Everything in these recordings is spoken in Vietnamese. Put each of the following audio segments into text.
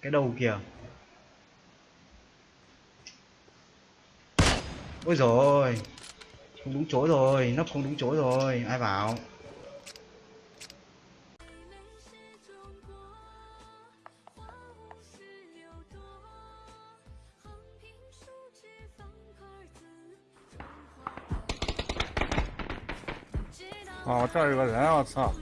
cái đầu kìa ôi rồi không đúng chỗ rồi nấp không đúng chỗ rồi ai bảo 어, 这儿有个人，我操！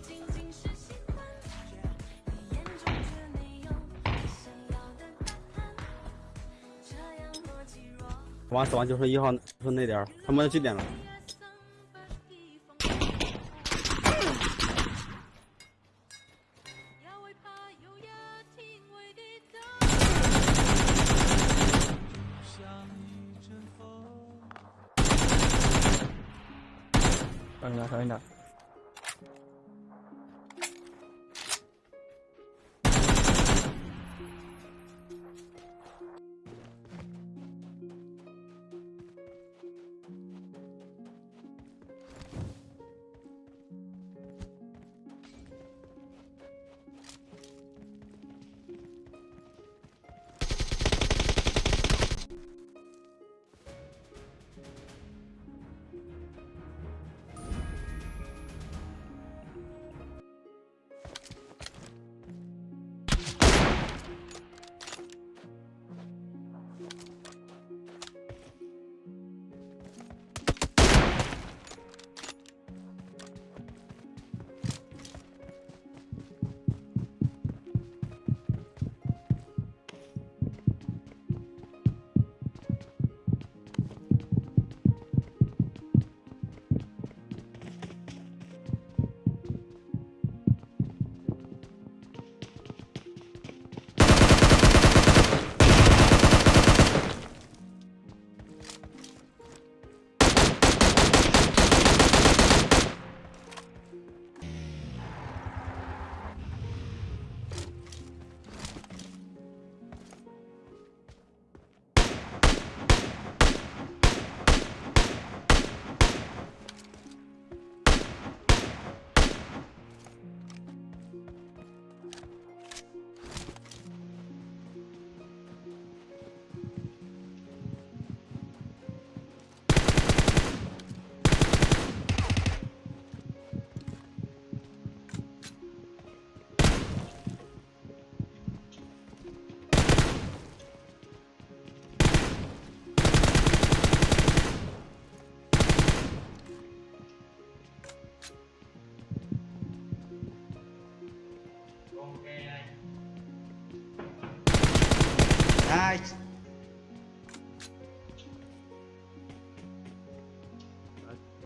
死亡，死亡，就剩一号，剩那点儿。他们几点了？小心点，小心点。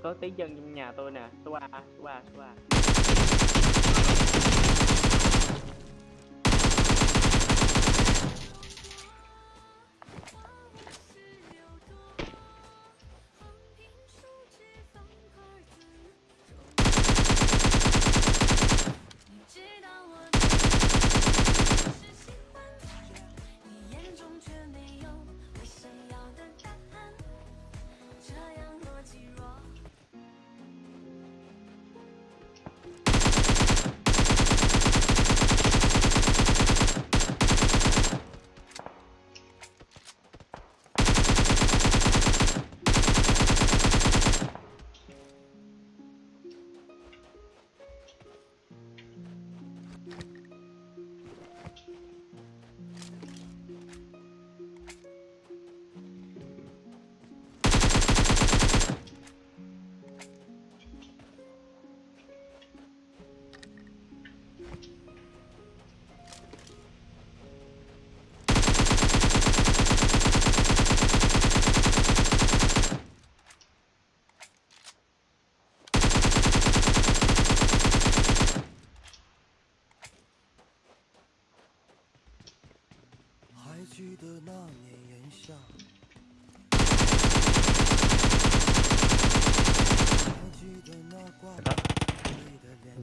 Có tiếng dân trong nhà tôi nè, số 3, số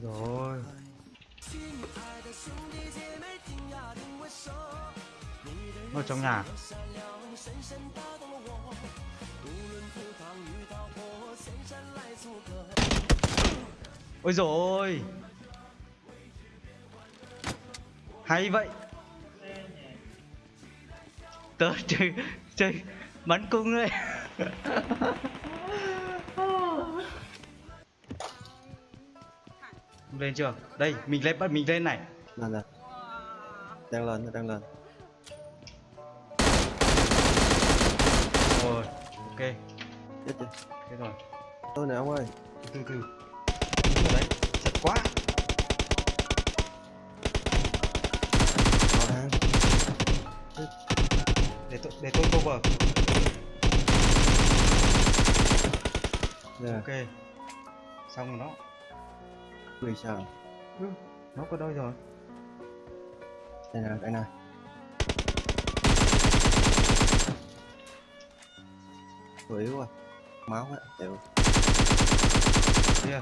rồi. Ở trong nhà. Ôi rồi hay vậy. Tớ chơi chơi bắn cung đấy lên chưa? Đây mình lên bắt mình lên này. Lên lên. Đang lên, đang lên. rồi ok. Chết chưa? thế rồi. Tôi nè ông ơi. từ từ. Đúng rồi đấy chật quá. Để tôi để tôi cover. Nè, ok. Xong rồi nó vì sao? nó có đôi rồi Đây nè, đây nè. Tôi yếu quá. Máu á, chịu. kia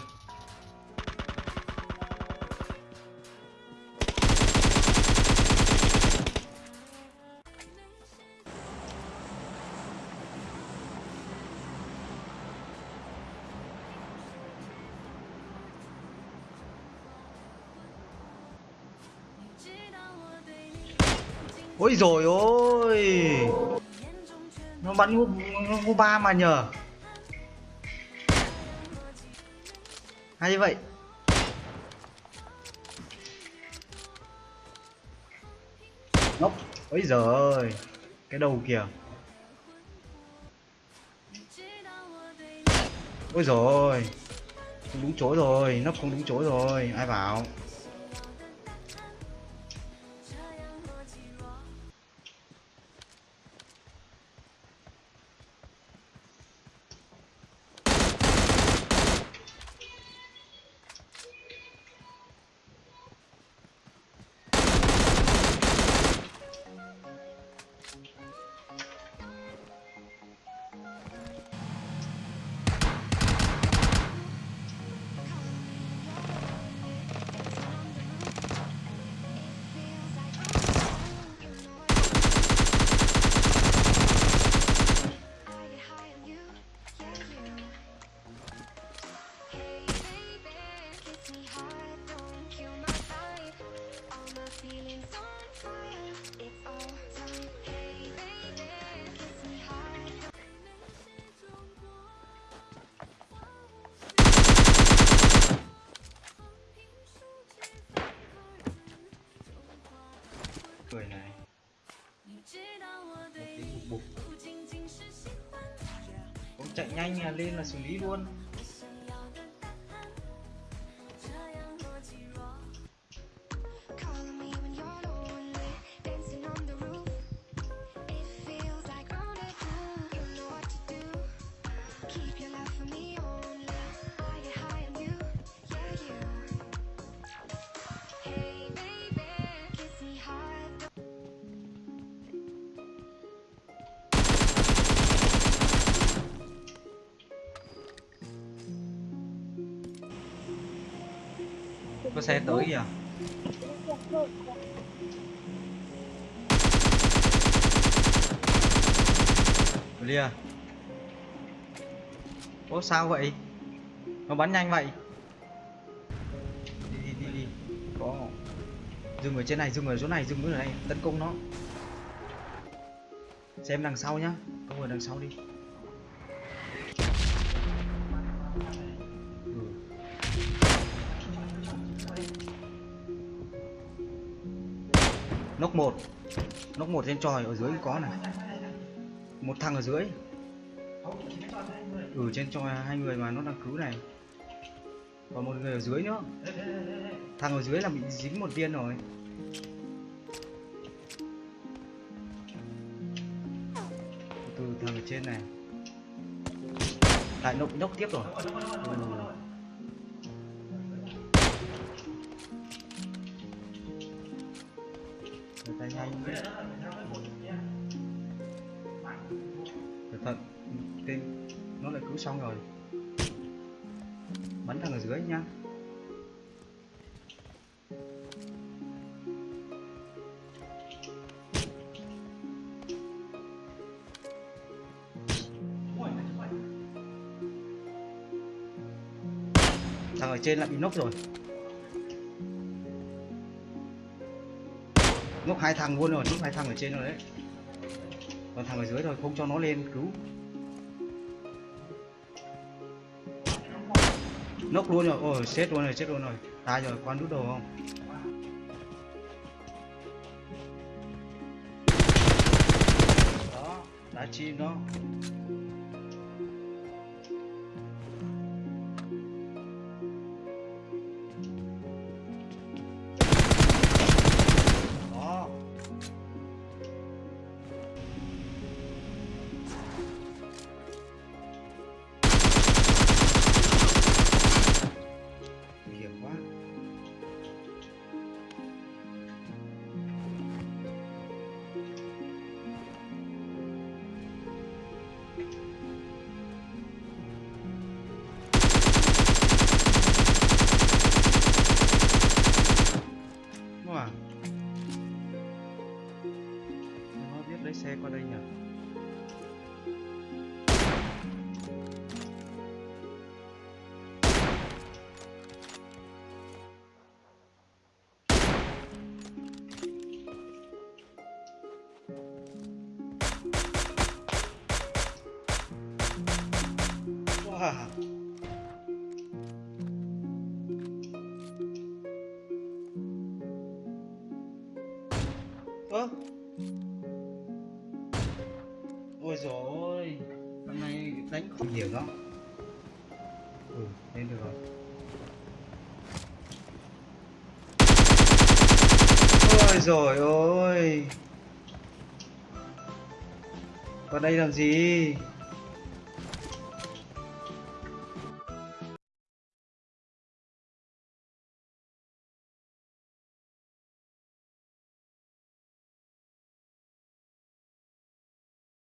ôi rồi ôi. Nó bắn ngô ba mà nhờ. Hay vậy. Ngốc ôi giời cái đầu kìa. Ôi rồi không đúng chỗ rồi. Nấp không đúng chỗ rồi. Ai bảo? Chạy nhanh là lên là xử lý luôn. Xe tới kìa. Lia Ố sao vậy? Nó bắn nhanh vậy. Đi đi đi đi. Có. Dừng ở trên này, dừng ở chỗ này, dừng ở đây Tấn công nó. Xem đằng sau nhá. Công ở đằng sau đi Nóc một. Nóc một trên tròi ở dưới có này. Một thằng ở dưới. Ừ trên tròi hai người mà nó đang cứu này. Còn một người ở dưới nữa. Thằng ở dưới là bị dính một viên rồi. Từ thằng ở trên này. Lại nốc nốc tiếp rồi. Ừ. tay nhanh. Đấy cẩn thận. Tên nó lại cứu xong rồi. Bắn thằng ở dưới nhá. Thằng ở trên lại bị nốc rồi. Hai thằng luôn rồi nốc hai thằng ở trên rồi đấy. Còn thằng ở dưới rồi không cho nó lên, cứu. Nốc luôn rồi, ôi, chết luôn rồi, chết luôn rồi. Ta rồi quan đút đầu không? Đó, đá chim đó. Wow. ơ. Ôi rồi, hôm nay đánh không nhiều lắm. Ừ lên được rồi. Ôi rồi ôi vào đây làm gì?